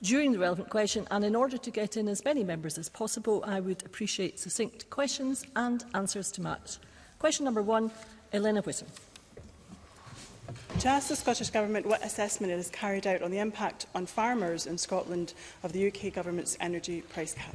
during the relevant question. And in order to get in as many members as possible, I would appreciate succinct questions and answers to match. Question number one, Elena Whittam. To ask the Scottish Government what assessment it has carried out on the impact on farmers in Scotland of the UK Government's energy price cap.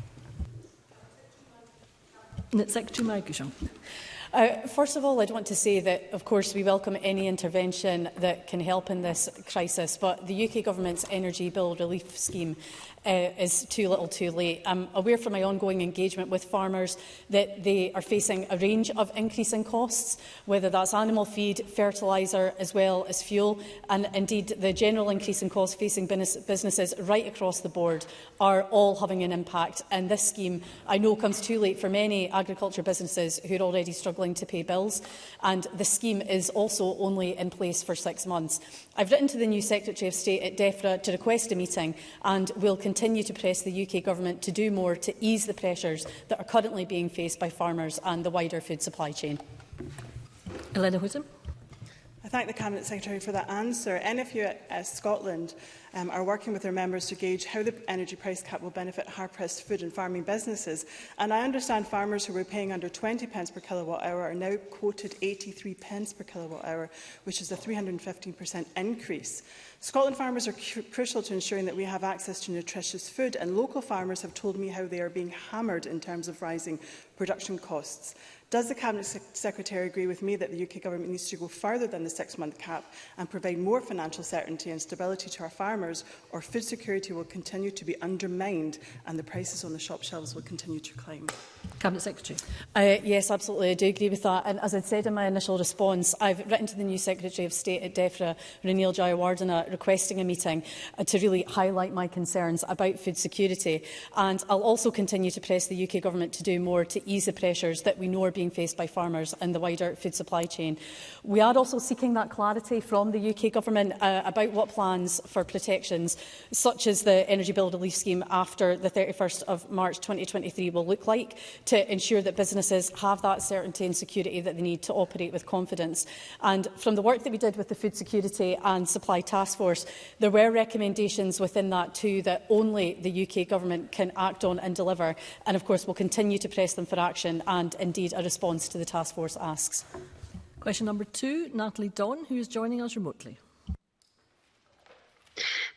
Uh, first of all, I'd want to say that, of course, we welcome any intervention that can help in this crisis, but the UK government's energy bill relief scheme uh, is too little too late. I'm aware from my ongoing engagement with farmers that they are facing a range of increasing costs, whether that's animal feed, fertiliser as well as fuel, and indeed the general increase in costs facing business businesses right across the board are all having an impact. And this scheme, I know, comes too late for many agriculture businesses who are already struggling struggling to pay bills, and the scheme is also only in place for six months. I've written to the new Secretary of State at DEFRA to request a meeting and will continue to press the UK Government to do more to ease the pressures that are currently being faced by farmers and the wider food supply chain. Elena Whittam. I thank the Cabinet Secretary for that answer. NFU at uh, Scotland um, are working with their members to gauge how the energy price cap will benefit hard-pressed food and farming businesses. And I understand farmers who were paying under 20 pence per kilowatt hour are now quoted 83 pence per kilowatt hour, which is a 315% increase. Scotland farmers are cru crucial to ensuring that we have access to nutritious food, and local farmers have told me how they are being hammered in terms of rising production costs. Does the Cabinet Secretary agree with me that the UK Government needs to go further than the six-month cap and provide more financial certainty and stability to our farmers, or food security will continue to be undermined and the prices on the shop shelves will continue to climb? Cabinet Secretary. Uh, yes, absolutely, I do agree with that. And as I said in my initial response, I've written to the new Secretary of State at DEFRA, Renil Jayawardena, requesting a meeting uh, to really highlight my concerns about food security. And I'll also continue to press the UK Government to do more to ease the pressures that we know are being faced by farmers and the wider food supply chain. We are also seeking that clarity from the UK Government uh, about what plans for protections, such as the Energy Bill Relief Scheme after the 31st of March 2023, will look like to ensure that businesses have that certainty and security that they need to operate with confidence. And from the work that we did with the Food Security and Supply Task Force, there were recommendations within that too that only the UK government can act on and deliver. And of course, we'll continue to press them for action and indeed a response to the task force asks. Question number two, Natalie Don, who is joining us remotely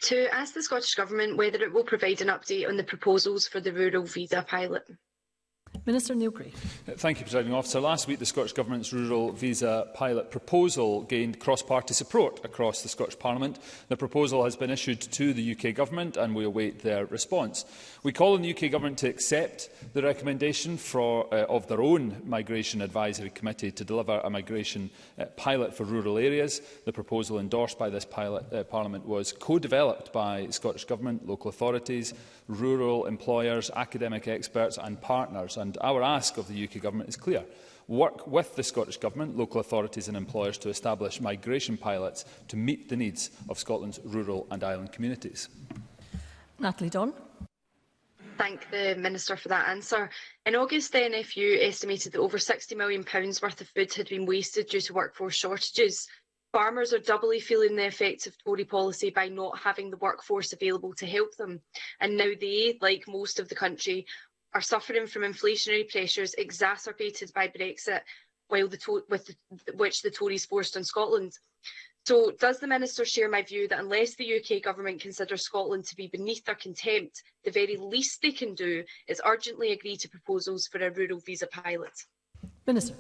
to ask the Scottish Government whether it will provide an update on the proposals for the rural visa pilot. Minister Neil Thank you, Presiding Officer. Last week, the Scottish Government's Rural Visa Pilot proposal gained cross-party support across the Scottish Parliament. The proposal has been issued to the UK Government and we await their response. We call on the UK Government to accept the recommendation for, uh, of their own Migration Advisory Committee to deliver a migration uh, pilot for rural areas. The proposal endorsed by this pilot, uh, Parliament was co-developed by Scottish Government, local authorities, rural employers, academic experts and partners and our ask of the UK Government is clear. Work with the Scottish Government, local authorities and employers to establish migration pilots to meet the needs of Scotland's rural and island communities. Natalie Don thank the Minister for that answer. In August the NFU estimated that over £60 million worth of food had been wasted due to workforce shortages. Farmers are doubly feeling the effects of Tory policy by not having the workforce available to help them. And now they, like most of the country, are suffering from inflationary pressures exacerbated by Brexit, while the with the, which the Tories forced on Scotland. So does the Minister share my view that unless the UK Government considers Scotland to be beneath their contempt, the very least they can do is urgently agree to proposals for a rural visa pilot? Minister.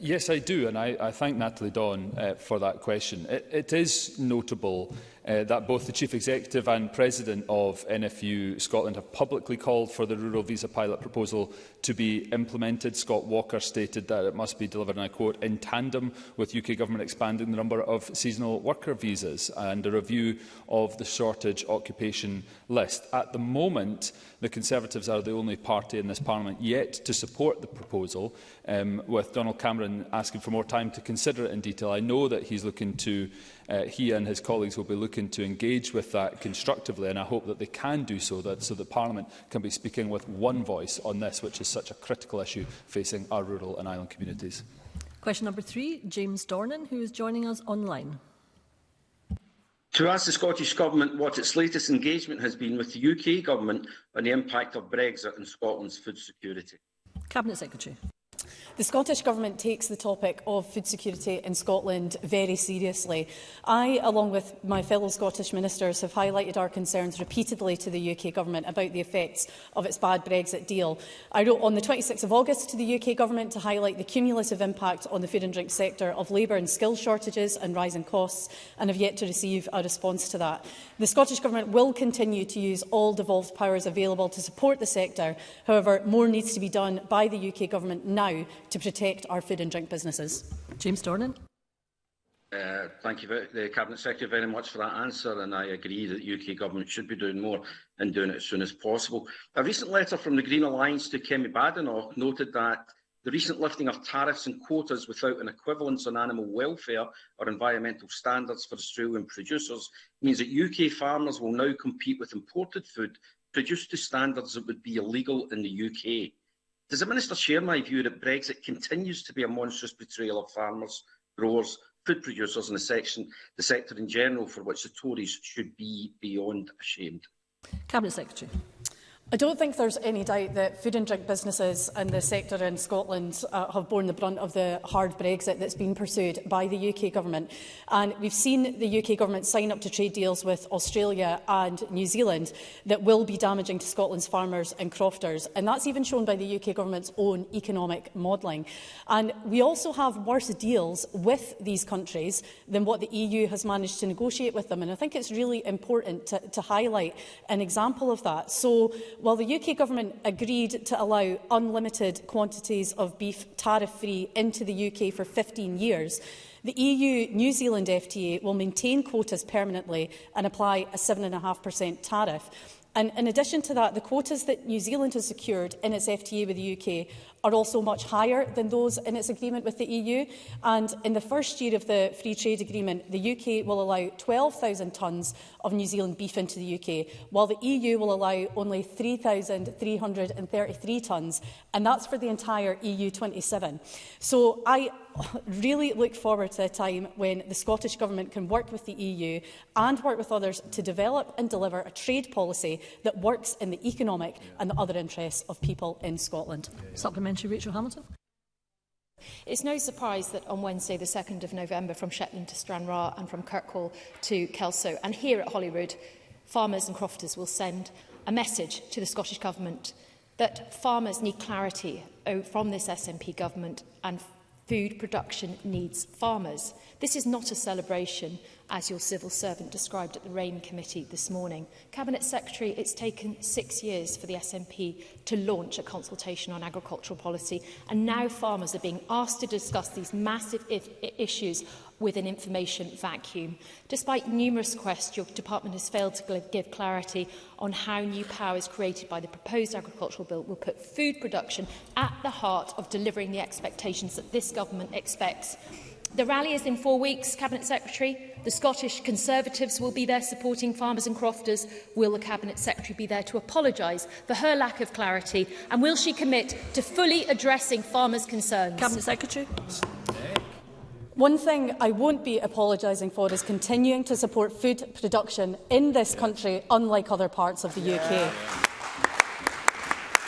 yes, I do, and I, I thank Natalie Dawn uh, for that question. It, it is notable uh, that both the Chief Executive and President of NFU Scotland have publicly called for the rural visa pilot proposal to be implemented. Scott Walker stated that it must be delivered, and I quote, in tandem with UK Government expanding the number of seasonal worker visas and a review of the shortage occupation list. At the moment, the Conservatives are the only party in this Parliament yet to support the proposal, um, with Donald Cameron asking for more time to consider it in detail. I know that he's looking to, uh, he and his colleagues will be looking looking to engage with that constructively, and I hope that they can do so, that, so that Parliament can be speaking with one voice on this, which is such a critical issue facing our rural and island communities. Question number three, James Dornan, who is joining us online. To ask the Scottish Government what its latest engagement has been with the UK Government on the impact of Brexit on Scotland's food security. Cabinet Secretary. The Scottish Government takes the topic of food security in Scotland very seriously. I, along with my fellow Scottish ministers, have highlighted our concerns repeatedly to the UK Government about the effects of its bad Brexit deal. I wrote on the 26th of August to the UK Government to highlight the cumulative impact on the food and drink sector of labour and skill shortages and rising costs, and have yet to receive a response to that. The Scottish Government will continue to use all devolved powers available to support the sector. However, more needs to be done by the UK Government now to protect our food and drink businesses. James Dornan. Uh, thank you, the Cabinet Secretary, very much for that answer, and I agree that the UK Government should be doing more and doing it as soon as possible. A recent letter from the Green Alliance to Kemi Badenoch noted that the recent lifting of tariffs and quotas without an equivalence on animal welfare or environmental standards for Australian producers means that UK farmers will now compete with imported food produced to standards that would be illegal in the UK. Does the Minister share my view that Brexit continues to be a monstrous betrayal of farmers, growers, food producers and the, section, the sector in general for which the Tories should be beyond ashamed? Cabinet Secretary. I don't think there's any doubt that food and drink businesses and the sector in Scotland uh, have borne the brunt of the hard Brexit that's been pursued by the UK government. And we've seen the UK government sign up to trade deals with Australia and New Zealand that will be damaging to Scotland's farmers and crofters. And that's even shown by the UK government's own economic modelling. And we also have worse deals with these countries than what the EU has managed to negotiate with them. And I think it's really important to, to highlight an example of that. So While the UK Government agreed to allow unlimited quantities of beef tariff-free into the UK for 15 years, the EU-New Zealand FTA will maintain quotas permanently and apply a 7.5% tariff. And in addition to that, the quotas that New Zealand has secured in its FTA with the UK are also much higher than those in its agreement with the EU. And in the first year of the Free Trade Agreement, the UK will allow 12,000 tonnes of New Zealand beef into the UK, while the EU will allow only 3,333 tonnes, and that's for the entire EU27. So I really look forward to a time when the Scottish Government can work with the EU and work with others to develop and deliver a trade policy that works in the economic and the other interests of people in Scotland. Yeah, yeah. Supplement parliamentary Rachel Hamilton. It's no surprise that on Wednesday the 2nd of November from Shetland to Stranraer and from Kirkwall to Kelso and here at Holyrood, farmers and crofters will send a message to the Scottish Government that farmers need clarity from this SNP government and food production needs farmers. This is not a celebration as your civil servant described at the RAIN committee this morning. Cabinet Secretary, it's taken six years for the SNP to launch a consultation on agricultural policy, and now farmers are being asked to discuss these massive issues with an information vacuum. Despite numerous requests, your department has failed to give clarity on how new powers created by the proposed agricultural bill will put food production at the heart of delivering the expectations that this government expects The rally is in four weeks, Cabinet Secretary. The Scottish Conservatives will be there supporting farmers and crofters. Will the Cabinet Secretary be there to apologise for her lack of clarity? And will she commit to fully addressing farmers' concerns? Cabinet Secretary. One thing I won't be apologising for is continuing to support food production in this country, unlike other parts of the yeah. UK.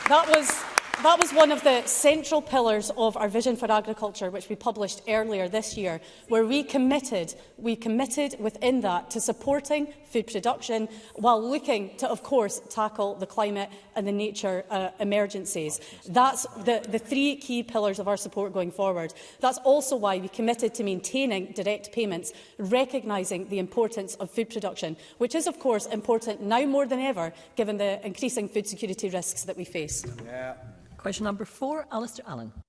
That was That was one of the central pillars of our vision for agriculture, which we published earlier this year, where we committed, we committed within that to supporting food production while looking to, of course, tackle the climate and the nature uh, emergencies. That's the, the three key pillars of our support going forward. That's also why we committed to maintaining direct payments, recognising the importance of food production, which is, of course, important now more than ever, given the increasing food security risks that we face. Yeah. Question number four, Alistair Allen.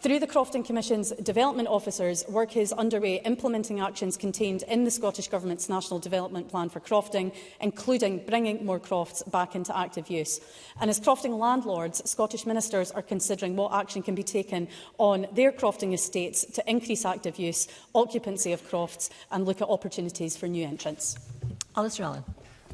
Through the Crofton Commission's development officers, work is underway implementing actions contained in the Scottish Government's National Development Plan for Crofting, including bringing more crofts back into active use. And as crofting landlords, Scottish ministers are considering what action can be taken on their crofting estates to increase active use, occupancy of crofts and look at opportunities for new entrants. Alistair Allen.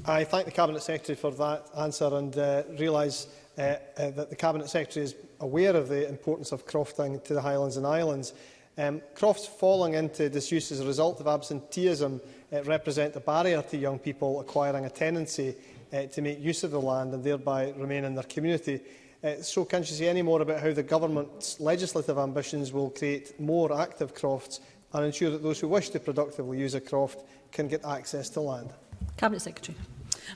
I thank the Cabinet Secretary for that answer and uh, realise uh, uh, that the Cabinet Secretary is aware of the importance of crofting to the Highlands and Islands. Um, crofts falling into disuse as a result of absenteeism uh, represent a barrier to young people acquiring a tenancy uh, to make use of the land and thereby remain in their community. Uh, so can she say any more about how the government's legislative ambitions will create more active crofts and ensure that those who wish to productively use a croft can get access to land? Cabinet Secretary.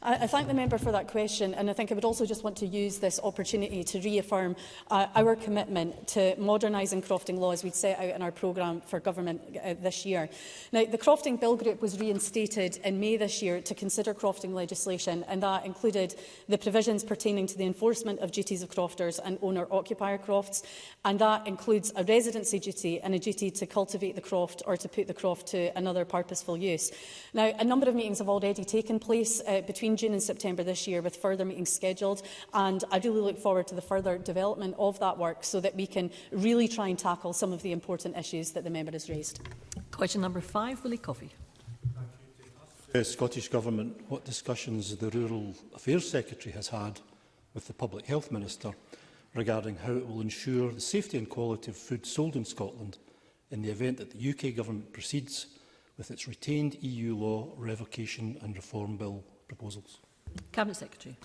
I, I thank the member for that question and I think I would also just want to use this opportunity to reaffirm uh, our commitment to modernising crofting law as we'd set out in our programme for government uh, this year. Now, the crofting bill group was reinstated in May this year to consider crofting legislation and that included the provisions pertaining to the enforcement of duties of crofters and owner-occupier crofts and that includes a residency duty and a duty to cultivate the croft or to put the croft to another purposeful use. Now, a number of meetings have already taken place uh, between between June and September this year with further meetings scheduled. And I really look forward to the further development of that work so that we can really try and tackle some of the important issues that the member has raised. Question number five, Willie Coffey. The uh, Scottish Government what discussions the Rural Affairs Secretary has had with the Public Health Minister regarding how it will ensure the safety and quality of food sold in Scotland in the event that the UK Government proceeds with its retained EU law revocation and reform bill proposals. Cabinet Secretary.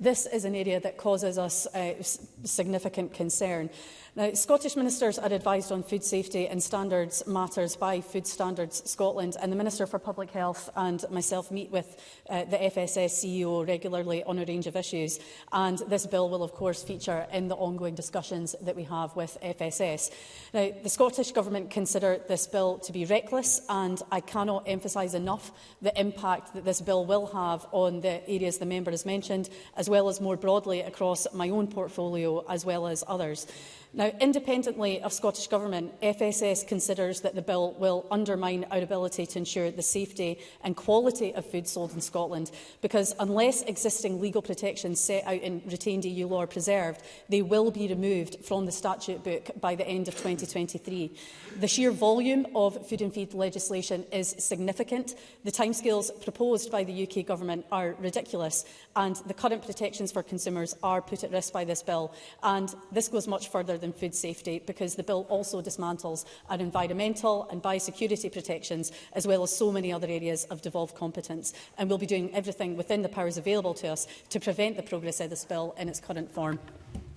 This is an area that causes us uh, significant concern. Now, Scottish ministers are advised on food safety and standards matters by Food Standards Scotland, and the Minister for Public Health and myself meet with uh, the FSS CEO regularly on a range of issues, and this bill will, of course, feature in the ongoing discussions that we have with FSS. Now, the Scottish Government consider this bill to be reckless, and I cannot emphasise enough the impact that this bill will have on the areas the member has mentioned, as well as more broadly across my own portfolio as well as others. Now, independently of Scottish Government, FSS considers that the bill will undermine our ability to ensure the safety and quality of food sold in Scotland, because unless existing legal protections set out in retained EU law are preserved, they will be removed from the statute book by the end of 2023. The sheer volume of food and feed legislation is significant. The timescales proposed by the UK Government are ridiculous, and the current protections for consumers are put at risk by this bill. And this goes much further than food safety because the bill also dismantles our environmental and biosecurity protections as well as so many other areas of devolved competence. And we'll be doing everything within the powers available to us to prevent the progress of this bill in its current form.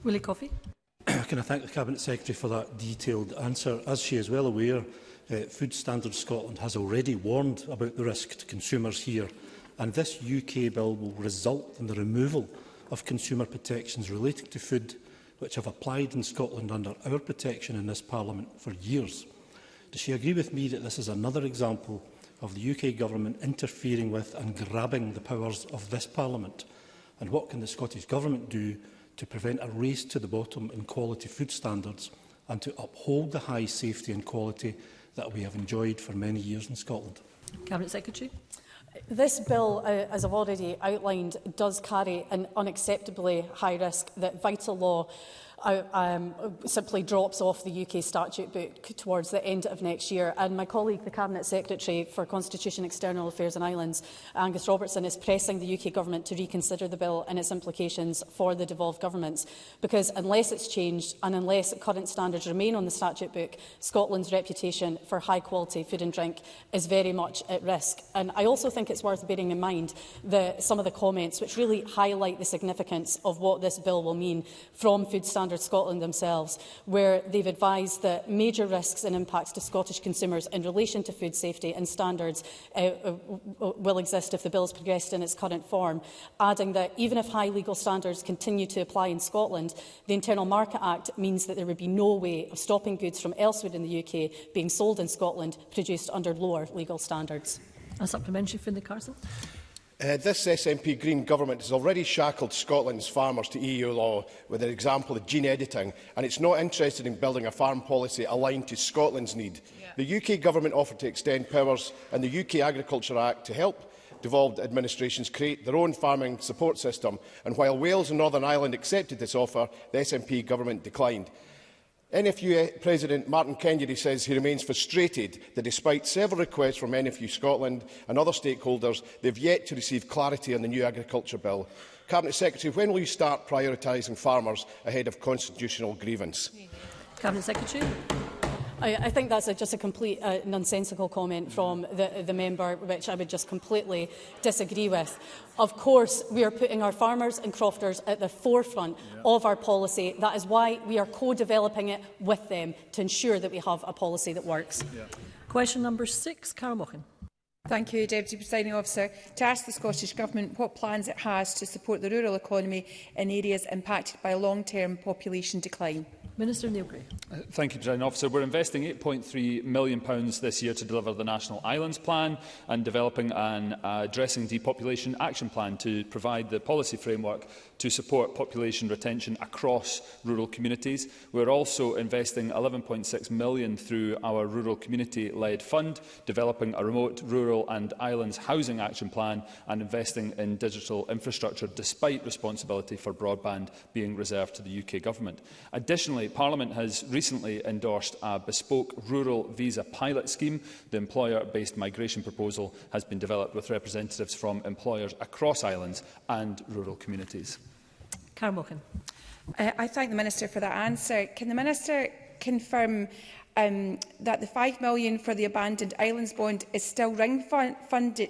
Willie Coffey. Can I thank the Cabinet Secretary for that detailed answer? As she is well aware, uh, Food Standards Scotland has already warned about the risk to consumers here, and this UK bill will result in the removal of consumer protections relating to food which have applied in Scotland under our protection in this Parliament for years. Does she agree with me that this is another example of the UK Government interfering with and grabbing the powers of this Parliament? And what can the Scottish Government do to prevent a race to the bottom in quality food standards and to uphold the high safety and quality that we have enjoyed for many years in Scotland? Cabinet Secretary. This bill, uh, as I've already outlined, does carry an unacceptably high risk that vital law um, simply drops off the UK statute book towards the end of next year. And my colleague, the Cabinet Secretary for Constitution, External Affairs and Islands, Angus Robertson, is pressing the UK Government to reconsider the bill and its implications for the devolved governments. Because unless it's changed and unless current standards remain on the statute book, Scotland's reputation for high-quality food and drink is very much at risk. And I also think it's worth bearing in mind the, some of the comments which really highlight the significance of what this bill will mean from food standards Standard Scotland themselves, where they've advised that major risks and impacts to Scottish consumers in relation to food safety and standards uh, uh will exist if the bill is progressed in its current form, adding that even if high legal standards continue to apply in Scotland, the Internal Market Act means that there would be no way of stopping goods from elsewhere in the UK being sold in Scotland produced under lower legal standards. A supplementary from the Carson. Uh, this SNP Green government has already shackled Scotland's farmers to EU law with an example of gene editing, and it's not interested in building a farm policy aligned to Scotland's need. Yeah. The UK government offered to extend powers in the UK Agriculture Act to help devolved administrations create their own farming support system, and while Wales and Northern Ireland accepted this offer, the SNP government declined. NFU President Martin Kennedy says he remains frustrated that despite several requests from NFU Scotland and other stakeholders, they've yet to receive clarity on the new agriculture bill. Cabinet Secretary, when will you start prioritising farmers ahead of constitutional grievance? Cabinet Secretary. I, I think that's a, just a complete uh, nonsensical comment from the, the member, which I would just completely disagree with. Of course, we are putting our farmers and crofters at the forefront yeah. of our policy. That is why we are co-developing it with them to ensure that we have a policy that works. Yeah. Question number six, Cara Thank you, Deputy Presiding Officer. To ask the Scottish Government what plans it has to support the rural economy in areas impacted by long-term population decline. Minister Neilgray. Uh, thank you, President Officer. We're investing £8.3 million pounds this year to deliver the National Islands Plan and developing an uh, Addressing Depopulation Action Plan to provide the policy framework to support population retention across rural communities. We're also investing 11.6 million through our rural community-led fund, developing a remote, rural and islands housing action plan and investing in digital infrastructure despite responsibility for broadband being reserved to the UK Government. Additionally, Parliament has recently endorsed a bespoke rural visa pilot scheme. The employer-based migration proposal has been developed with representatives from employers across islands and rural communities. Cara Mochen. Uh, I thank the Minister for that answer. Can the Minister confirm um, that the £5 million for the abandoned islands bond is still ring, fenced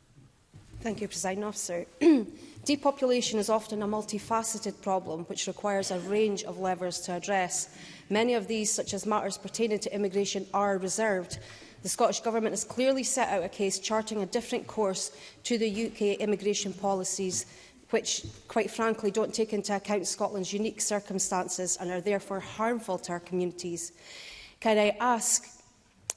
Thank you, President Officer. Depopulation is often a multifaceted problem which requires a range of levers to address. Many of these, such as matters pertaining to immigration, are reserved The Scottish Government has clearly set out a case charting a different course to the UK immigration policies which, quite frankly, don't take into account Scotland's unique circumstances and are therefore harmful to our communities. Can I ask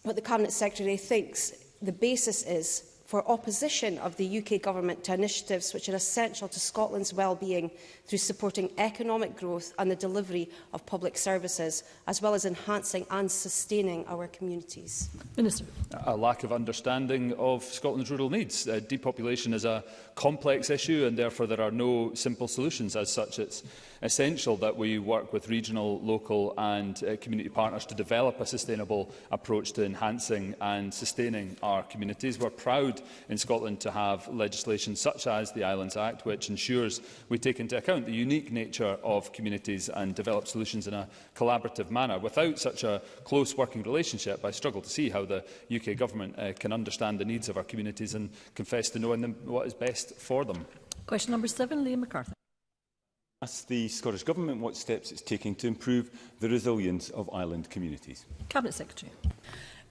what the Cabinet Secretary thinks the basis is for opposition of the UK Government to initiatives which are essential to Scotland's well-being, through supporting economic growth and the delivery of public services, as well as enhancing and sustaining our communities. Minister. A lack of understanding of Scotland's rural needs. Uh, depopulation is a complex issue and therefore there are no simple solutions. As such, it's essential that we work with regional, local and uh, community partners to develop a sustainable approach to enhancing and sustaining our communities. We're proud in Scotland to have legislation such as the Islands Act, which ensures we take into account account the unique nature of communities and develop solutions in a collaborative manner. Without such a close working relationship, I struggle to see how the UK Government uh, can understand the needs of our communities and confess to knowing them what is best for them. Question number seven, Liam McCarthy. Ask the Scottish Government what steps it's taking to improve the resilience of island communities. Cabinet Secretary.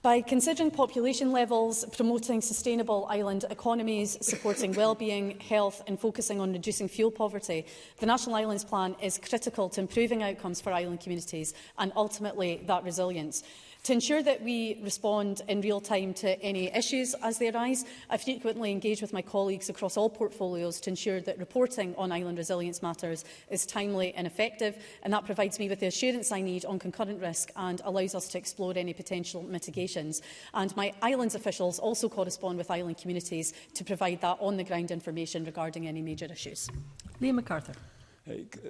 By considering population levels, promoting sustainable island economies, supporting well-being, health and focusing on reducing fuel poverty, the National Islands Plan is critical to improving outcomes for island communities and ultimately that resilience. To ensure that we respond in real time to any issues as they arise, I frequently engage with my colleagues across all portfolios to ensure that reporting on island resilience matters is timely and effective, and that provides me with the assurance I need on concurrent risk and allows us to explore any potential mitigations. And my islands officials also correspond with island communities to provide that on-the-ground information regarding any major issues. Liam MacArthur.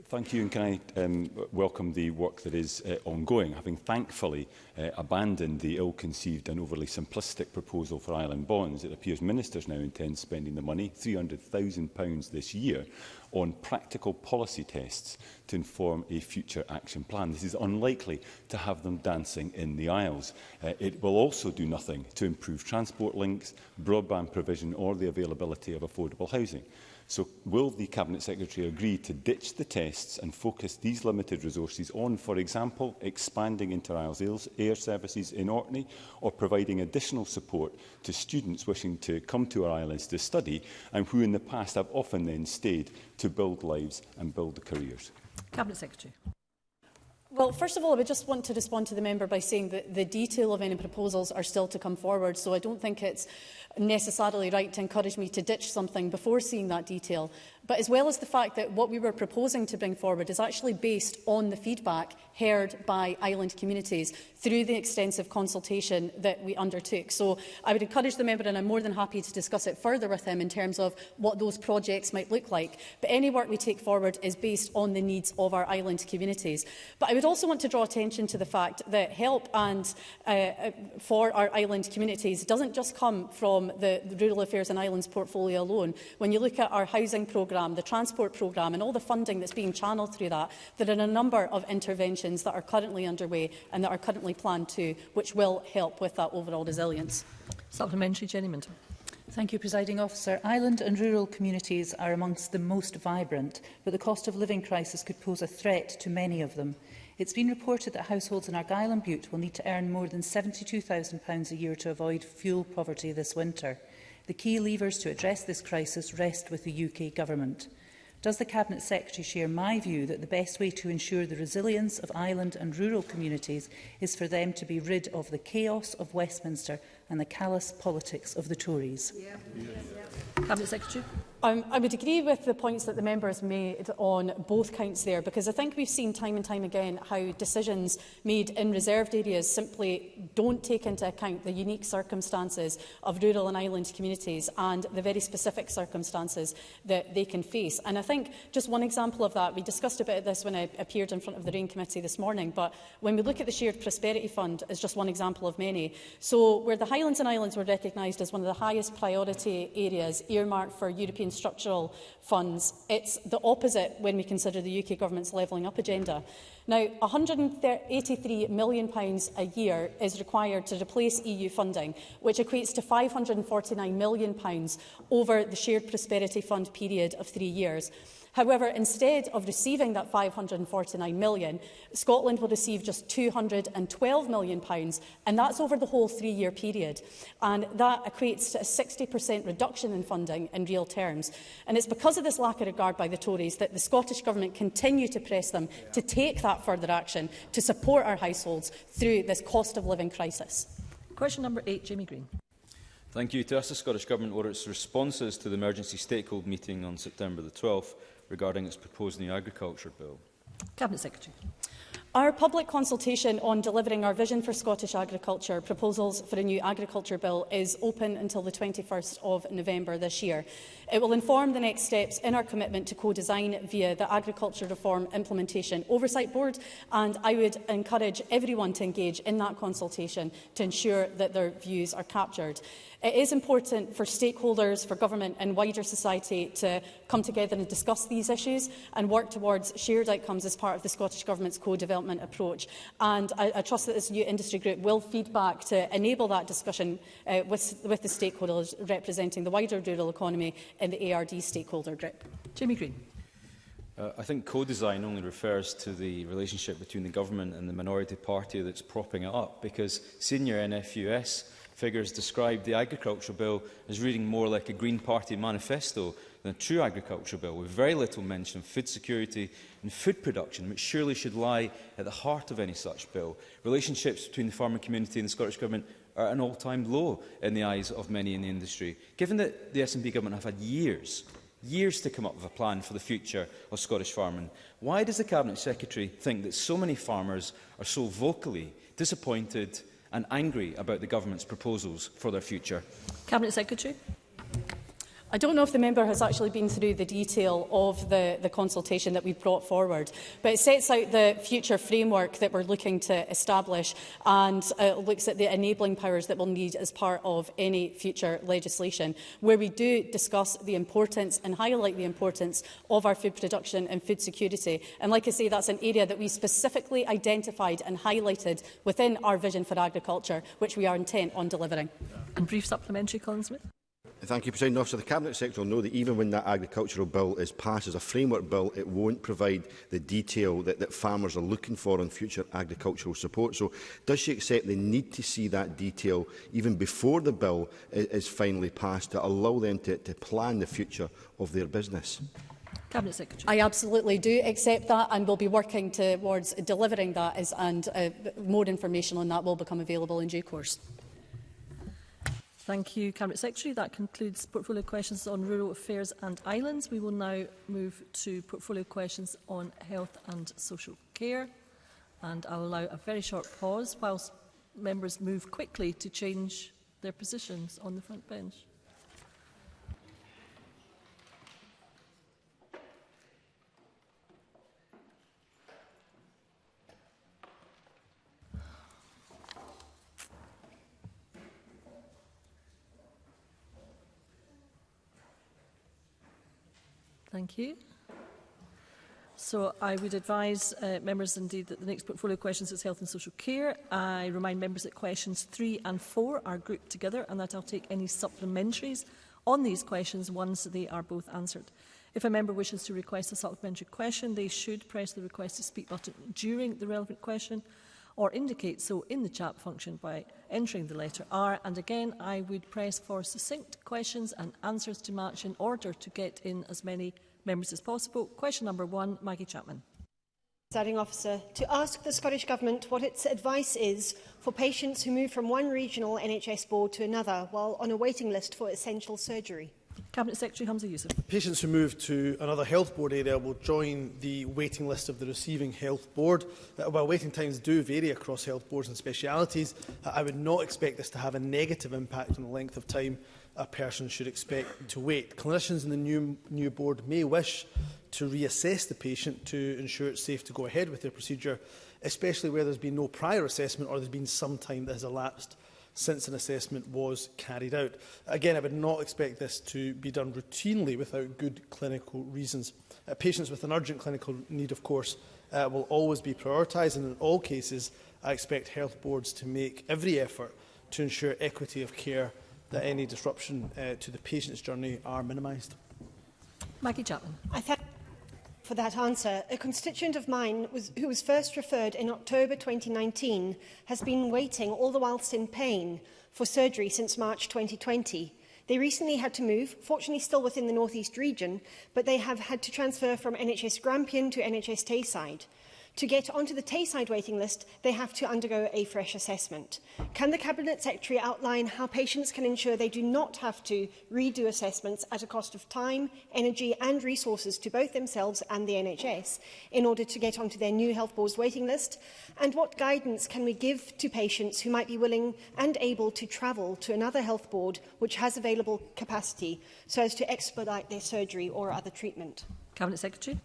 Thank you, and can I um, welcome the work that is uh, ongoing, having thankfully uh, abandoned the ill-conceived and overly simplistic proposal for island bonds. It appears ministers now intend spending the money, £300,000 this year, on practical policy tests to inform a future action plan. This is unlikely to have them dancing in the aisles. Uh, it will also do nothing to improve transport links, broadband provision or the availability of affordable housing. So will the Cabinet Secretary agree to ditch the tests and focus these limited resources on, for example, expanding inter Isles Air services in Orkney or providing additional support to students wishing to come to our islands to study and who in the past have often then stayed to build lives and build careers? Cabinet Secretary. Well, first of all, I would just want to respond to the member by saying that the detail of any proposals are still to come forward, so I don't think it's necessarily right to encourage me to ditch something before seeing that detail. But as well as the fact that what we were proposing to bring forward is actually based on the feedback heard by island communities through the extensive consultation that we undertook. So I would encourage the member, and I'm more than happy to discuss it further with him in terms of what those projects might look like. But any work we take forward is based on the needs of our island communities. But I would also want to draw attention to the fact that help and uh, uh for our island communities doesn't just come from the, Rural Affairs and Islands portfolio alone. When you look at our housing programme, programme, the transport programme and all the funding that's being channeled through that, there are a number of interventions that are currently underway and that are currently planned to, which will help with that overall resilience. Supplementary, Jenny Minton. Thank you, Presiding Officer. Island and rural communities are amongst the most vibrant, but the cost of living crisis could pose a threat to many of them. It's been reported that households in Argyll and Butte will need to earn more than £72,000 a year to avoid fuel poverty this winter. The key levers to address this crisis rest with the UK Government. Does the Cabinet Secretary share my view that the best way to ensure the resilience of island and rural communities is for them to be rid of the chaos of Westminster and the callous politics of the Tories? Yeah. Yeah. Cabinet Secretary. Um, I would agree with the points that the member has made on both counts there, because I think we've seen time and time again how decisions made in reserved areas simply don't take into account the unique circumstances of rural and island communities and the very specific circumstances that they can face. And I think just one example of that, we discussed a bit of this when I appeared in front of the Rain Committee this morning, but when we look at the Shared Prosperity Fund as just one example of many, so where the Highlands and Islands were recognised as one of the highest priority areas areas earmarked for European structural funds. It's the opposite when we consider the UK government's levelling up agenda. Now, £183 million pounds a year is required to replace EU funding, which equates to £549 million pounds over the Shared Prosperity Fund period of three years. However, instead of receiving that £549 million, Scotland will receive just £212 million, and that's over the whole three-year period. And that equates to a 60% reduction in funding in real terms. And it's because of this lack of regard by the Tories that the Scottish Government continue to press them yeah. to take that further action to support our households through this cost of living crisis. Question number eight, Jamie Green. Thank you. To ask the Scottish Government what its responses to the emergency stakeholder meeting on September the 12th regarding its proposed new agriculture bill? Cabinet Secretary. Our public consultation on delivering our vision for Scottish agriculture proposals for a new agriculture bill is open until the 21st of November this year. It will inform the next steps in our commitment to co-design via the Agriculture Reform Implementation Oversight Board, and I would encourage everyone to engage in that consultation to ensure that their views are captured. It is important for stakeholders, for government and wider society to come together and discuss these issues and work towards shared outcomes as part of the Scottish Government's co-development approach. And I, I trust that this new industry group will feed back to enable that discussion uh, with, with the stakeholders representing the wider rural economy in the ARD stakeholder group. Jamie Green. Uh, I think co-design only refers to the relationship between the government and the minority party that's propping it up because senior NFUS figures describe the agriculture bill as reading more like a Green Party manifesto than a true agriculture bill, with very little mention of food security and food production, which surely should lie at the heart of any such bill. Relationships between the farming community and the Scottish Government are at an all-time low in the eyes of many in the industry. Given that the SNP government have had years years to come up with a plan for the future of Scottish farming. Why does the Cabinet Secretary think that so many farmers are so vocally disappointed and angry about the government's proposals for their future? Cabinet Secretary. I don't know if the member has actually been through the detail of the, the consultation that we've brought forward, but it sets out the future framework that we're looking to establish and uh, looks at the enabling powers that we'll need as part of any future legislation, where we do discuss the importance and highlight the importance of our food production and food security. And like I say, that's an area that we specifically identified and highlighted within our vision for agriculture, which we are intent on delivering. And brief supplementary, Colin Smith. Thank you, President Officer. The Cabinet Secretary will know that even when that agricultural bill is passed as a framework bill, it won't provide the detail that, that farmers are looking for on future agricultural support. So does she accept the need to see that detail even before the bill is, is finally passed to allow them to, to plan the future of their business? Cabinet Secretary. I absolutely do accept that and will be working towards delivering that as, and uh, more information on that will become available in due course. Thank you, Cabinet Secretary. That concludes portfolio questions on rural affairs and islands. We will now move to portfolio questions on health and social care. And I'll allow a very short pause whilst members move quickly to change their positions on the front bench. Thank you. So I would advise uh, members indeed that the next portfolio questions is health and social care. I remind members that questions three and four are grouped together and that I'll take any supplementaries on these questions once they are both answered. If a member wishes to request a supplementary question, they should press the request to speak button during the relevant question. or indicate so in the chat function by entering the letter R. And again, I would press for succinct questions and answers to match in order to get in as many members as possible. Question number one, Maggie Chapman. Presiding officer, to ask the Scottish Government what its advice is for patients who move from one regional NHS board to another while on a waiting list for essential surgery. Cabinet Secretary Hamza Yusuf. Patients who move to another health board area will join the waiting list of the receiving health board. Uh, while waiting times do vary across health boards and specialities, uh, I would not expect this to have a negative impact on the length of time a person should expect to wait. Clinicians in the new, new board may wish to reassess the patient to ensure it's safe to go ahead with their procedure, especially where there's been no prior assessment or there's been some time that has elapsed since an assessment was carried out. Again, I would not expect this to be done routinely without good clinical reasons. Uh, patients with an urgent clinical need, of course, uh, will always be prioritised, and in all cases, I expect health boards to make every effort to ensure equity of care that any disruption uh, to the patient's journey are minimised. Maggie Chapman. I for that answer. A constituent of mine was, who was first referred in October 2019 has been waiting all the whilst in pain for surgery since March 2020. They recently had to move, fortunately still within the northeast region, but they have had to transfer from NHS Grampian to NHS Tayside. To get onto the Tayside waiting list, they have to undergo a fresh assessment. Can the Cabinet Secretary outline how patients can ensure they do not have to redo assessments at a cost of time, energy and resources to both themselves and the NHS in order to get onto their new health board's waiting list? And what guidance can we give to patients who might be willing and able to travel to another health board which has available capacity so as to expedite their surgery or other treatment? Cabinet Secretary.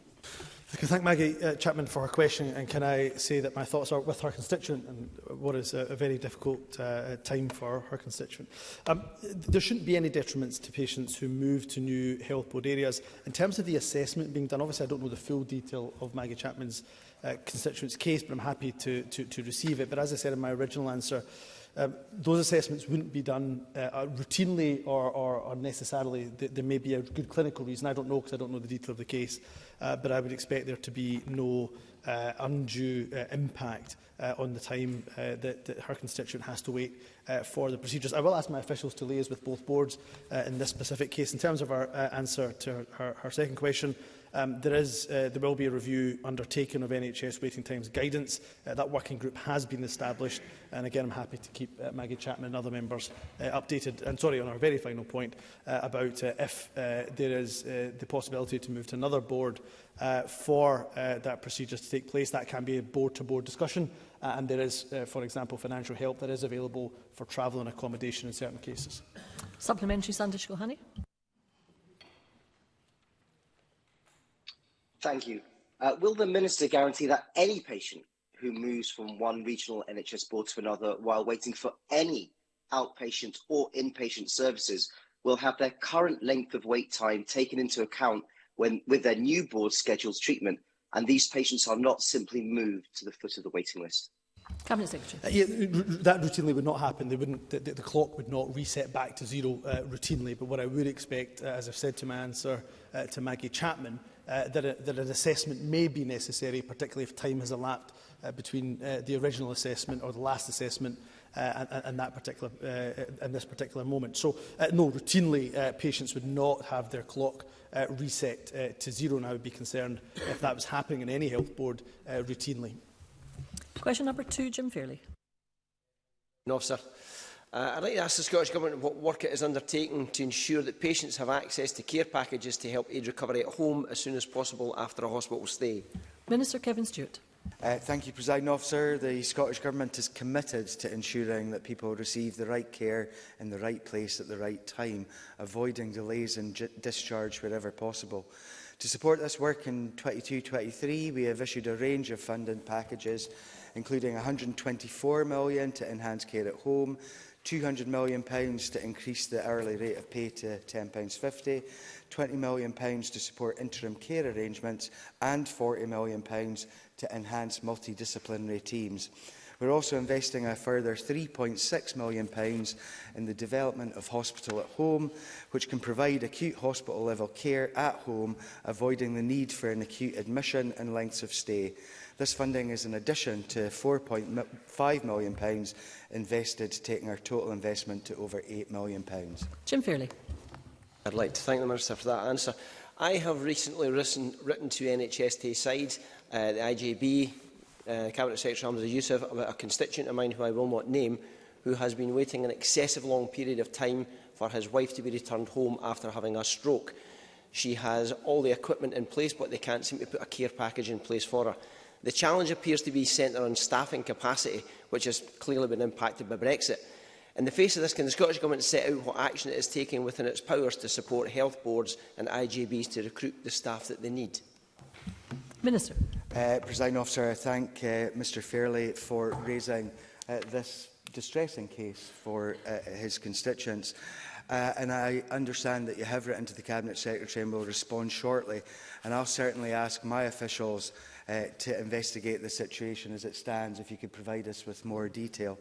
I can thank Maggie uh, Chapman for her question, and can I say that my thoughts are with her constituent and what is a, a very difficult uh, time for her constituent. Um, there shouldn't be any detriments to patients who move to new health board areas. In terms of the assessment being done, obviously I don't know the full detail of Maggie Chapman's uh, constituent's case, but I'm happy to, to, to receive it. But as I said in my original answer, Um, those assessments wouldn't be done uh, uh, routinely or, or, or necessarily. Th there may be a good clinical reason. I don't know because I don't know the detail of the case, uh, but I would expect there to be no uh, undue uh, impact uh, on the time uh, that, that her constituent has to wait uh, for the procedures. I will ask my officials to liaise with both boards uh, in this specific case. In terms of our uh, answer to her, her, her second question, Um, there, is, uh, there will be a review undertaken of NHS waiting times guidance. Uh, that working group has been established. And again, I'm happy to keep uh, Maggie Chapman and other members uh, updated. And sorry, on our very final point uh, about uh, if uh, there is uh, the possibility to move to another board uh, for uh, that procedure to take place. That can be a board-to-board -board discussion, uh, and there is, uh, for example, financial help that is available for travel and accommodation in certain cases. Supplementary, Sandra Shulhani. Thank you. Uh, will the Minister guarantee that any patient who moves from one regional NHS board to another while waiting for any outpatient or inpatient services will have their current length of wait time taken into account when with their new board scheduled treatment and these patients are not simply moved to the foot of the waiting list? Cabinet Secretary. Uh, yeah, that routinely would not happen. They wouldn't, the, the, the clock would not reset back to zero uh, routinely. But what I would expect, uh, as I've said to my answer uh, to Maggie Chapman, uh, that, a, that an assessment may be necessary, particularly if time has elapsed uh, between uh, the original assessment or the last assessment uh, and, and that particular uh, in this particular moment. So uh, no, routinely uh, patients would not have their clock uh, reset uh, to zero, and I would be concerned if that was happening in any health board uh, routinely. Question number two, Jim Fairley. No, sir. Uh, I'd like to ask the Scottish Government what work it is undertaking to ensure that patients have access to care packages to help aid recovery at home as soon as possible after a hospital stay. Minister Kevin Stewart. Uh, thank you, President Officer. The Scottish Government is committed to ensuring that people receive the right care in the right place at the right time, avoiding delays in discharge wherever possible. To support this work in 22-23, we have issued a range of funding packages, including 124 million to enhance care at home, 200 million pounds to increase the hourly rate of pay to 10 pounds 50 20 million pounds to support interim care arrangements and 40 million pounds to enhance multidisciplinary teams. We're also investing a further £3.6 million pounds in the development of hospital at home, which can provide acute hospital level care at home, avoiding the need for an acute admission and lengths of stay. This funding is in addition to £4.5 million invested, taking our total investment to over £8 million. Jim Fairley. I'd like to thank the Minister for that answer. I have recently written, written to NHS Tayside, uh, the IJB, uh, Cabinet Secretary Hamza Youssef, about a constituent of mine who I will not name, who has been waiting an excessive long period of time for his wife to be returned home after having a stroke. She has all the equipment in place, but they can't seem to put a care package in place for her. The challenge appears to be centred on staffing capacity, which has clearly been impacted by Brexit. In the face of this, can the Scottish Government set out what action it is taking within its powers to support health boards and IGBs to recruit the staff that they need? Minister. Uh, President Officer, I thank uh, Mr Fairley for raising uh, this distressing case for uh, his constituents. Uh, and I understand that you have written to the Cabinet Secretary and will respond shortly. And I'll certainly ask my officials uh, to investigate the situation as it stands, if you could provide us with more detail.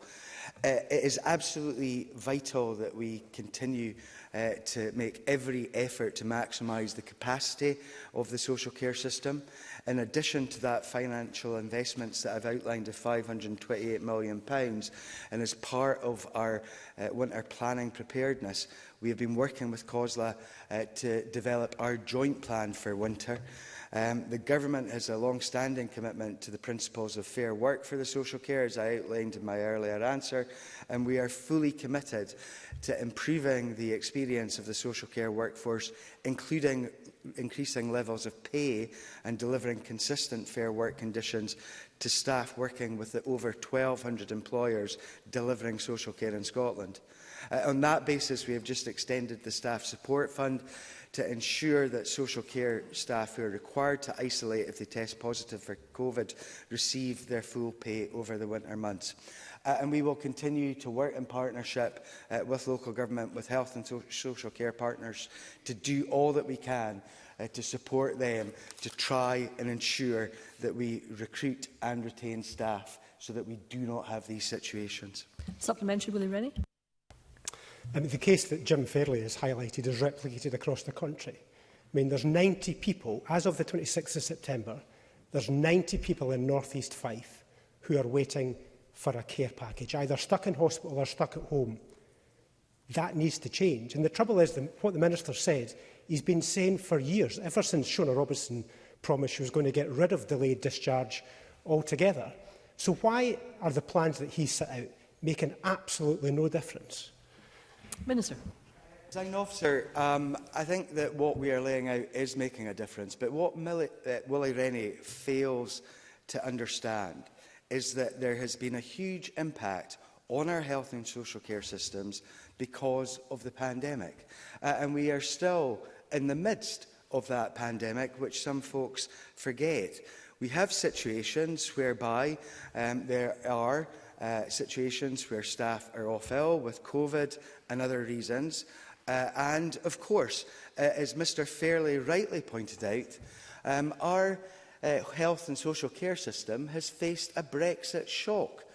Uh, it is absolutely vital that we continue uh, to make every effort to maximise the capacity of the social care system. In addition to that financial investments that I've outlined of £528 million pounds, and as part of our uh, winter planning preparedness, we have been working with COSLA uh, to develop our joint plan for winter. Mm -hmm Um, the government has a long-standing commitment to the principles of fair work for the social care, as I outlined in my earlier answer, and we are fully committed to improving the experience of the social care workforce, including increasing levels of pay and delivering consistent fair work conditions to staff working with the over 1,200 employers delivering social care in Scotland. Uh, on that basis, we have just extended the Staff Support Fund to ensure that social care staff who are required to isolate if they test positive for COVID receive their full pay over the winter months. Uh, and we will continue to work in partnership uh, with local government, with health and so social care partners to do all that we can uh, to support them to try and ensure that we recruit and retain staff so that we do not have these situations. Supplementary, Willie Rennie. I mean, the case that Jim Fairley has highlighted is replicated across the country. I mean, there's 90 people, as of the 26th of September, there's 90 people in North East Fife who are waiting for a care package, either stuck in hospital or stuck at home. That needs to change. And the trouble is, the, what the Minister said, he's been saying for years, ever since Shona Robertson promised she was going to get rid of delayed discharge altogether. So why are the plans that he set out making absolutely no difference? Minister. Presiding officer, um, I think that what we are laying out is making a difference, but what Millie, uh, Willie Rennie fails to understand is that there has been a huge impact on our health and social care systems because of the pandemic. Uh, and we are still in the midst of that pandemic, which some folks forget. We have situations whereby um, there are uh, situations where staff are off ill with COVID and other reasons. Uh, and, of course, uh, as Mr Fairley rightly pointed out, um, our uh, health and social care system has faced a Brexit shock.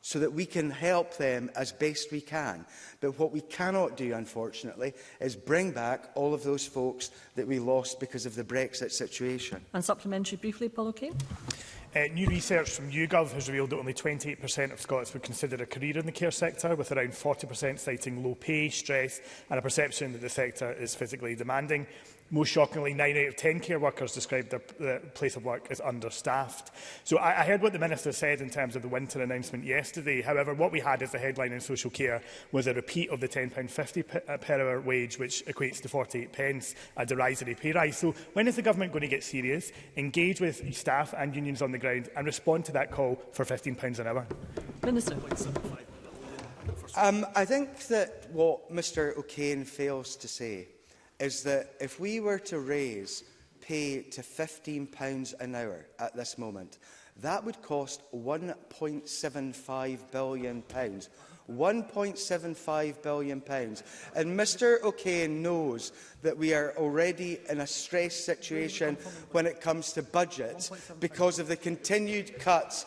so that we can help them as best we can. But what we cannot do, unfortunately, is bring back all of those folks that we lost because of the Brexit situation. And supplementary briefly, Paul O'Kane. Uh, new research from YouGov has revealed that only 28% of Scots would consider a career in the care sector, with around 40% citing low pay, stress and a perception that the sector is physically demanding. Most shockingly, 9 out of 10 care workers described their, their place of work as understaffed. So I, I heard what the Minister said in terms of the winter announcement yesterday. However, what we had as the headline in social care was a repeat of the £10.50 uh, per hour wage, which equates to 48 pence, a derisory pay rise. So when is the government going to get serious, engage with staff and unions on the ground and respond to that call for £15 an hour? Minister. Um, I think that what Mr O'Kane fails to say is that if we were to raise pay to £15 an hour at this moment, that would cost £1.75 billion. £1.75 billion. Pounds. And Mr O'Kane knows that we are already in a stress situation when it comes to budgets because of the continued cuts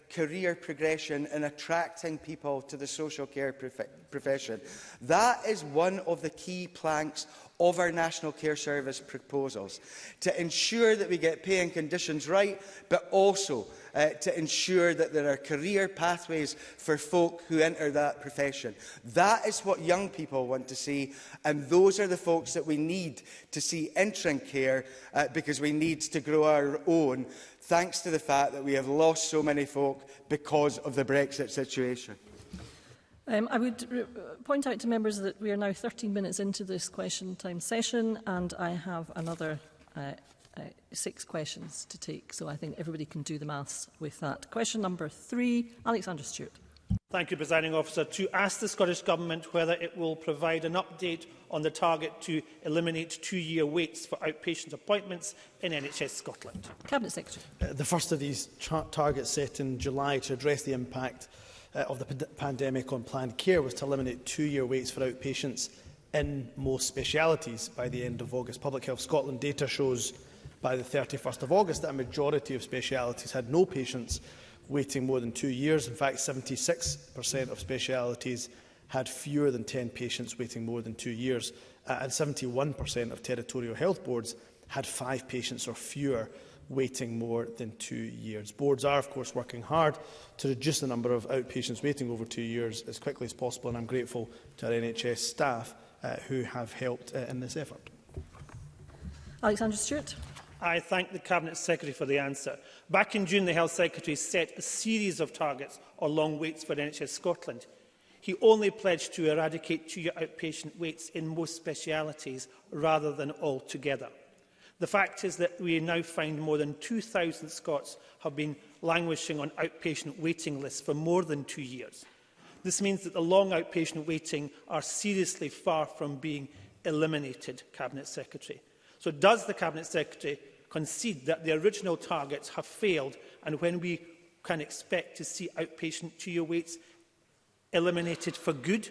career progression and attracting people to the social care prof profession. That is one of the key planks of our National Care Service proposals, to ensure that we get pay and conditions right, but also uh, to ensure that there are career pathways for folk who enter that profession. That is what young people want to see, and those are the folks that we need to see entering care, uh, because we need to grow our own thanks to the fact that we have lost so many folk because of the Brexit situation? Um, I would uh, point out to members that we are now 13 minutes into this question time session and I have another uh, uh, six questions to take. So I think everybody can do the maths with that. Question number three, Alexander Stewart. Thank you, Presiding Officer. To ask the Scottish Government whether it will provide an update on the target to eliminate two-year waits for outpatient appointments in NHS Scotland. Cabinet Secretary. Uh, the first of these targets set in July to address the impact uh, of the pandemic on planned care was to eliminate two-year waits for outpatients in most specialities by the end of August. Public Health Scotland data shows by the 31st of August that a majority of specialities had no patients waiting more than two years. In fact, 76% of specialities had fewer than 10 patients waiting more than two years, uh, and 71% of territorial health boards had five patients or fewer waiting more than two years. Boards are, of course, working hard to reduce the number of outpatients waiting over two years as quickly as possible, and I'm grateful to our NHS staff uh, who have helped uh, in this effort. Alexander Stewart. I thank the Cabinet Secretary for the answer. Back in June, the Health Secretary set a series of targets or long waits for NHS Scotland. He only pledged to eradicate two-year outpatient waits in most specialities rather than altogether. The fact is that we now find more than 2,000 Scots have been languishing on outpatient waiting lists for more than two years. This means that the long outpatient waiting are seriously far from being eliminated, Cabinet Secretary. So does the Cabinet Secretary concede that the original targets have failed and when we can expect to see outpatient two-year waits eliminated for good?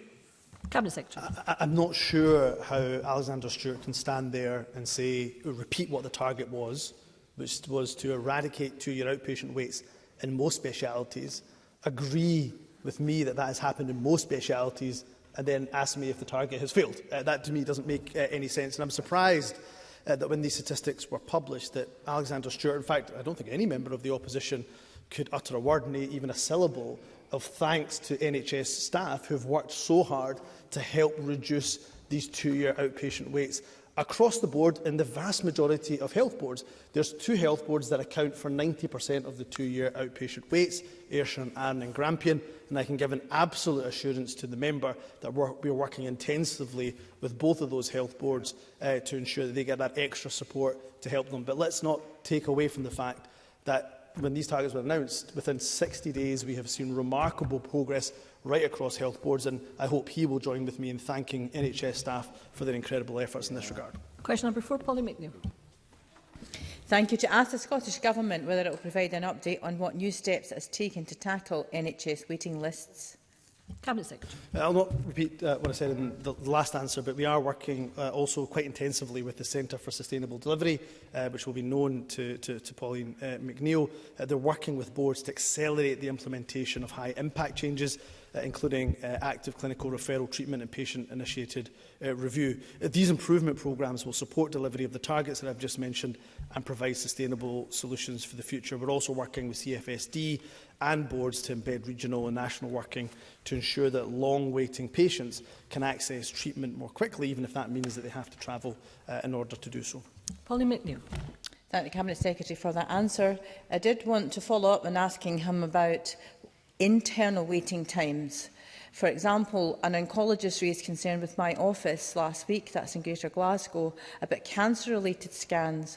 Cabinet Secretary. I, I'm not sure how Alexander Stewart can stand there and say, repeat what the target was, which was to eradicate two-year outpatient waits in most specialities, agree with me that that has happened in most specialities, and then ask me if the target has failed. Uh, that to me doesn't make uh, any sense, and I'm surprised uh, that when these statistics were published that Alexander Stewart, in fact, I don't think any member of the opposition could utter a word, even a syllable, of thanks to NHS staff who have worked so hard to help reduce these two-year outpatient waits. Across the board, in the vast majority of health boards, there's two health boards that account for 90% of the two-year outpatient waits, Ayrshire and Arne and Grampian, and I can give an absolute assurance to the member that we're, we're working intensively with both of those health boards uh, to ensure that they get that extra support to help them. But let's not take away from the fact that when these targets were announced, within 60 days we have seen remarkable progress right across health boards, and I hope he will join with me in thanking NHS staff for their incredible efforts in this regard. Question number four, Polly McNeill. Thank you. To ask the Scottish Government whether it will provide an update on what new steps it has taken to tackle NHS waiting lists. Cabinet Secretary. Uh, I'll not repeat uh, what I said in the, the last answer, but we are working uh, also quite intensively with the Centre for Sustainable Delivery, uh, which will be known to, to, to Pauline uh, McNeill. Uh, they're working with boards to accelerate the implementation of high impact changes uh, including uh, active clinical referral treatment and patient-initiated uh, review. Uh, these improvement programmes will support delivery of the targets that I've just mentioned and provide sustainable solutions for the future. We're also working with CFSD and boards to embed regional and national working to ensure that long-waiting patients can access treatment more quickly, even if that means that they have to travel uh, in order to do so. Polly McNeill. Thank the Cabinet Secretary for that answer. I did want to follow up on asking him about internal waiting times. For example, an oncologist raised concern with my office last week, that's in Greater Glasgow, about cancer-related scans,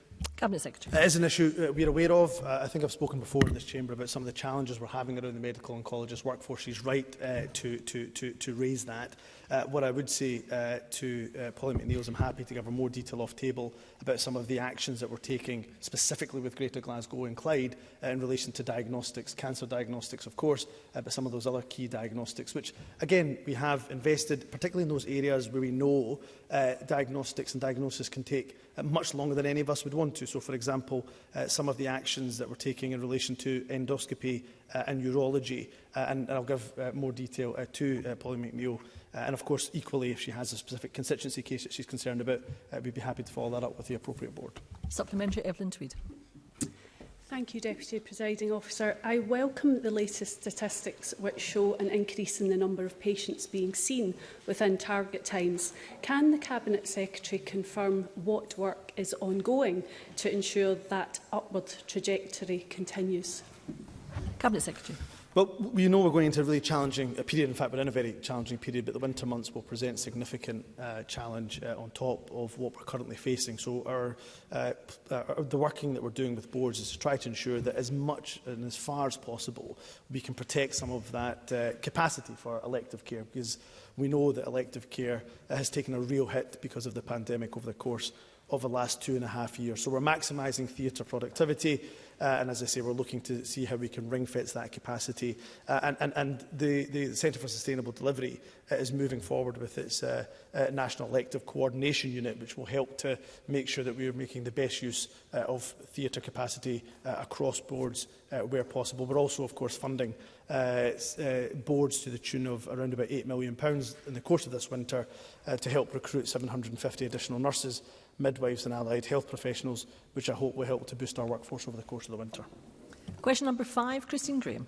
Cabinet Secretary. It is an issue uh, we're aware of. Uh, I think I've spoken before in this chamber about some of the challenges we're having around the medical oncologist workforce. She's right uh, to, to, to, to raise that. Uh, what I would say uh, to uh, Polly McNeill is I'm happy to give her more detail off table about some of the actions that we're taking specifically with Greater Glasgow and Clyde uh, in relation to diagnostics, cancer diagnostics of course, uh, but some of those other key diagnostics, which again we have invested particularly in those areas where we know uh, diagnostics and diagnosis can take uh, much longer than any of us would want to. So for example, uh, some of the actions that we're taking in relation to endoscopy uh, and urology. Uh, and, and I'll give uh, more detail uh, to uh, Polly McNeill. Uh, and of course, equally, if she has a specific constituency case that she's concerned about, uh, we'd be happy to follow that up with the appropriate board. Supplementary, Evelyn Tweed. Thank you, Deputy Presiding Officer. I welcome the latest statistics which show an increase in the number of patients being seen within target times. Can the Cabinet Secretary confirm what work is ongoing to ensure that upward trajectory continues? Cabinet Secretary. Well, we know we're going into a really challenging period. In fact, we're in a very challenging period, but the winter months will present significant uh, challenge uh, on top of what we're currently facing. So our, uh, uh, the working that we're doing with boards is to try to ensure that as much and as far as possible, we can protect some of that uh, capacity for elective care, because we know that elective care has taken a real hit because of the pandemic over the course over the last two and a half years. So we're maximising theatre productivity. Uh, and as I say, we're looking to see how we can ring-fence that capacity. Uh, and and, and the, the Centre for Sustainable Delivery uh, is moving forward with its uh, uh, National Elective Coordination Unit, which will help to make sure that we are making the best use uh, of theatre capacity uh, across boards uh, where possible. We're also, of course, funding uh, uh, boards to the tune of around about £8 million in the course of this winter uh, to help recruit 750 additional nurses midwives and allied health professionals, which I hope will help to boost our workforce over the course of the winter. Question number five, Christine Graham.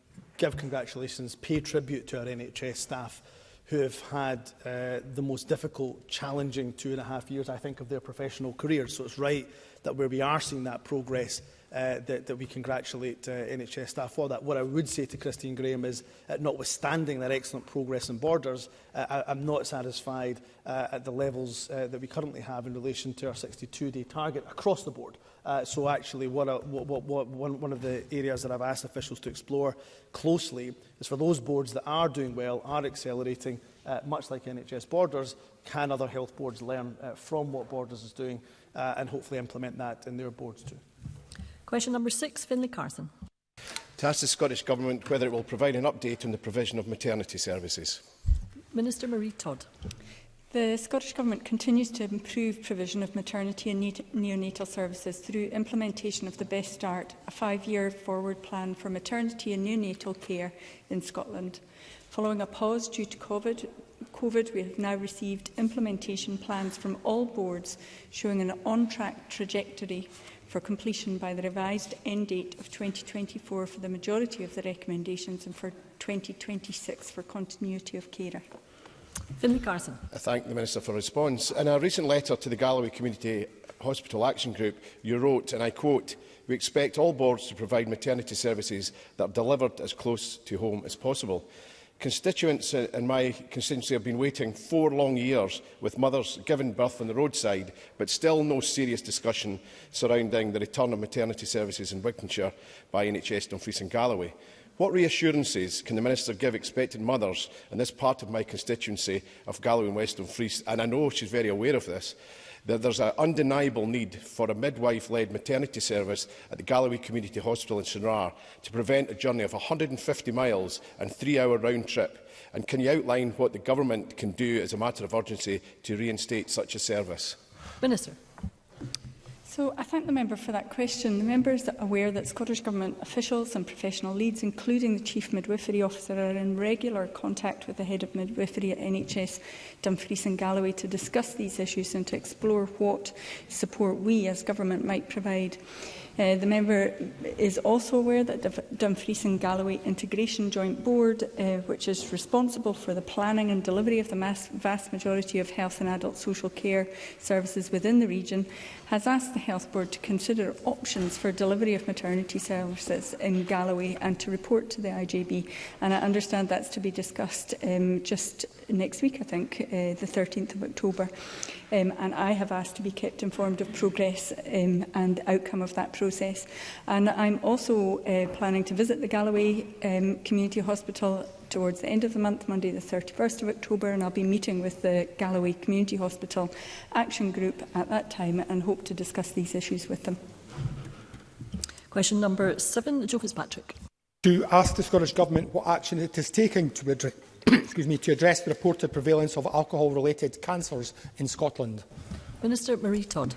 give congratulations, pay tribute to our NHS staff who have had uh, the most difficult, challenging two and a half years, I think, of their professional careers. So it's right that where we are seeing that progress uh, that, that we congratulate uh, NHS staff for that. What I would say to Christine Graham is, uh, notwithstanding their excellent progress in borders, uh, I, I'm not satisfied uh, at the levels uh, that we currently have in relation to our 62-day target across the board. Uh, so actually, what a, what, what, what, one, one of the areas that I've asked officials to explore closely is for those boards that are doing well, are accelerating, uh, much like NHS Borders, can other health boards learn uh, from what Borders is doing uh, and hopefully implement that in their boards too. Question number six, Finlay Carson. To ask the Scottish Government whether it will provide an update on the provision of maternity services. Minister Marie Todd. The Scottish Government continues to improve provision of maternity and neonatal services through implementation of the Best Start, a five-year forward plan for maternity and neonatal care in Scotland. Following a pause due to COVID, COVID, we have now received implementation plans from all boards showing an on-track trajectory for completion by the revised end date of 2024 for the majority of the recommendations and for 2026 for continuity of carer. Finlay Carson. I thank the Minister for response. In a recent letter to the Galloway Community Hospital Action Group, you wrote, and I quote, We expect all boards to provide maternity services that are delivered as close to home as possible. Constituents in my constituency have been waiting four long years with mothers giving birth on the roadside, but still no serious discussion surrounding the return of maternity services in Wigtonshire by NHS Dumfries and Galloway. What reassurances can the Minister give expected mothers in this part of my constituency of Galloway and West Dumfries, and I know she's very aware of this, that there's an undeniable need for a midwife-led maternity service at the Galloway Community Hospital in Shinrar to prevent a journey of 150 miles and three-hour round trip? And can you outline what the government can do as a matter of urgency to reinstate such a service? Minister. So I thank the member for that question. The member is aware that Scottish Government officials and professional leads, including the Chief Midwifery Officer, are in regular contact with the Head of Midwifery at NHS Dumfries and Galloway to discuss these issues and to explore what support we as Government might provide. Uh, the member is also aware that the Dumfries and Galloway Integration Joint Board, uh, which is responsible for the planning and delivery of the mass, vast majority of health and adult social care services within the region, has asked the Health Board to consider options for delivery of maternity services in Galloway and to report to the IJB. And I understand that's to be discussed um, just next week, I think, uh, the 13th of October. Um, and I have asked to be kept informed of progress um, and the outcome of that process process. And I'm also uh, planning to visit the Galloway um, Community Hospital towards the end of the month, Monday the 31st of October, and I'll be meeting with the Galloway Community Hospital Action Group at that time and hope to discuss these issues with them. Question number seven, Joe Fitzpatrick. To ask the Scottish Government what action it is taking to address, excuse me, to address the reported prevalence of alcohol-related cancers in Scotland. Minister Marie Todd.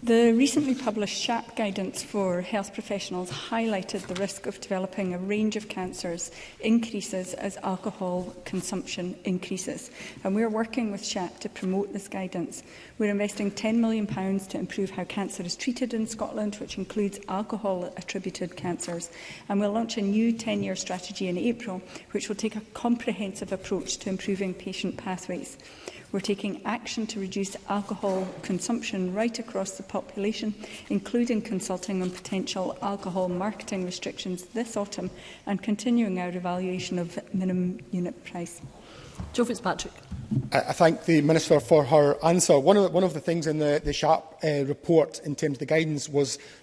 The recently published SHAP guidance for health professionals highlighted the risk of developing a range of cancers increases as alcohol consumption increases. And we're working with SHAP to promote this guidance. We're investing £10 million to improve how cancer is treated in Scotland, which includes alcohol-attributed cancers. And we'll launch a new 10-year strategy in April, which will take a comprehensive approach to improving patient pathways. We're taking action to reduce alcohol consumption right across the population, including consulting on potential alcohol marketing restrictions this autumn and continuing our evaluation of minimum unit price. Joe Fitzpatrick. I thank the Minister for her answer. One of the, one of the things in the, the SHARP uh, report in terms of the guidance was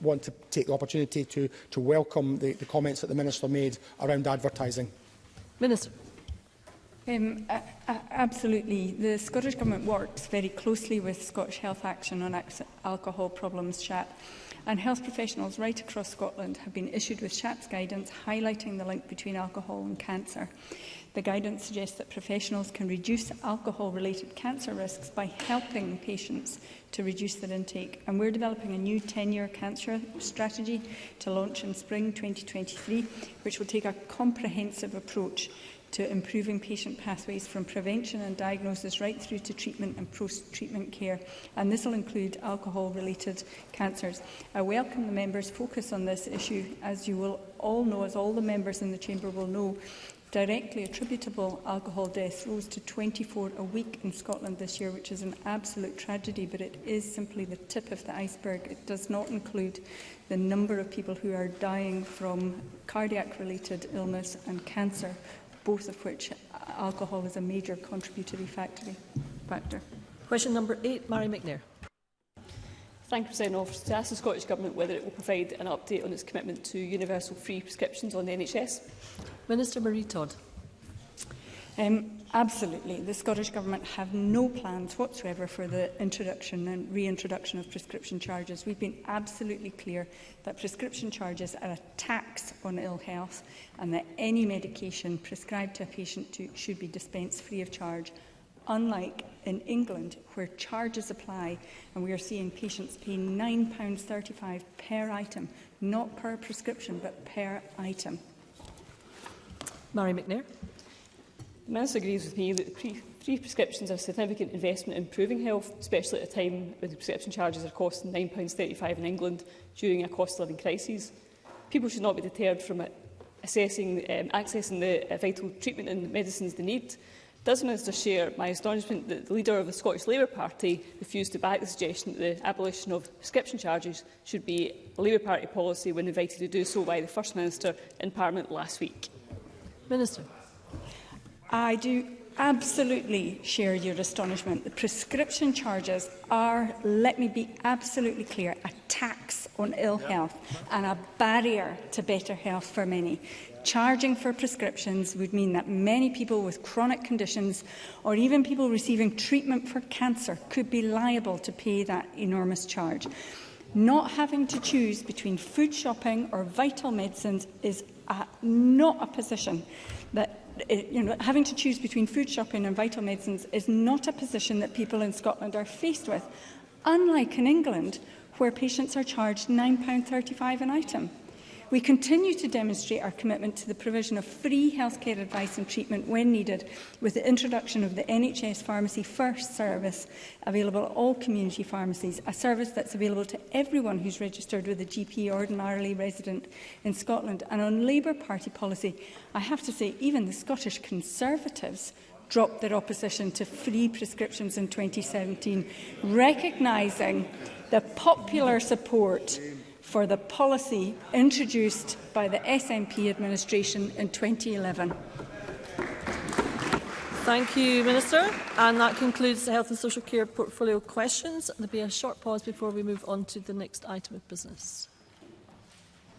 want to take the opportunity to, to welcome the, the comments that the Minister made around advertising. Minister. Um, uh, absolutely. The Scottish Government works very closely with Scottish Health Action on Alcohol Problems, SHAP, and health professionals right across Scotland have been issued with SHAP's guidance highlighting the link between alcohol and cancer. The guidance suggests that professionals can reduce alcohol-related cancer risks by helping patients to reduce their intake. And we're developing a new 10-year cancer strategy to launch in spring 2023, which will take a comprehensive approach to improving patient pathways from prevention and diagnosis right through to treatment and post-treatment care, and this will include alcohol-related cancers. I welcome the members' focus on this issue, as you will all know, as all the members in the Chamber will know, directly attributable alcohol deaths rose to 24 a week in Scotland this year, which is an absolute tragedy, but it is simply the tip of the iceberg. It does not include the number of people who are dying from cardiac-related illness and cancer both of which uh, alcohol is a major contributory factor. Question number eight, Mary McNair. Thank you, President Officer. To ask the Scottish Government whether it will provide an update on its commitment to universal free prescriptions on the NHS. Minister Marie Todd. Um, Absolutely. The Scottish Government have no plans whatsoever for the introduction and reintroduction of prescription charges. We've been absolutely clear that prescription charges are a tax on ill health and that any medication prescribed to a patient to, should be dispensed free of charge, unlike in England where charges apply and we are seeing patients pay £9.35 per item, not per prescription but per item. Mary McNair. The Minister agrees with me that pre free prescriptions are a significant investment in improving health, especially at a time when prescription charges are costing £9.35 in England during a cost-living of crisis. People should not be deterred from assessing, um, accessing the uh, vital treatment and medicines they need. Does the Minister share my astonishment that the leader of the Scottish Labour Party refused to back the suggestion that the abolition of prescription charges should be a Labour Party policy when invited to do so by the First Minister in Parliament last week? Minister. I do absolutely share your astonishment. The prescription charges are, let me be absolutely clear, a tax on ill health and a barrier to better health for many. Charging for prescriptions would mean that many people with chronic conditions or even people receiving treatment for cancer could be liable to pay that enormous charge. Not having to choose between food shopping or vital medicines is a, uh, not a position that you know, having to choose between food shopping and vital medicines is not a position that people in Scotland are faced with, unlike in England, where patients are charged £9.35 an item we continue to demonstrate our commitment to the provision of free healthcare advice and treatment when needed with the introduction of the NHS Pharmacy First service available at all community pharmacies, a service that's available to everyone who's registered with a GP ordinarily resident in Scotland. And on Labour Party policy, I have to say even the Scottish Conservatives dropped their opposition to free prescriptions in 2017, recognising the popular support for the policy introduced by the SNP administration in 2011. Thank you, Minister. And that concludes the Health and Social Care portfolio questions. There'll be a short pause before we move on to the next item of business.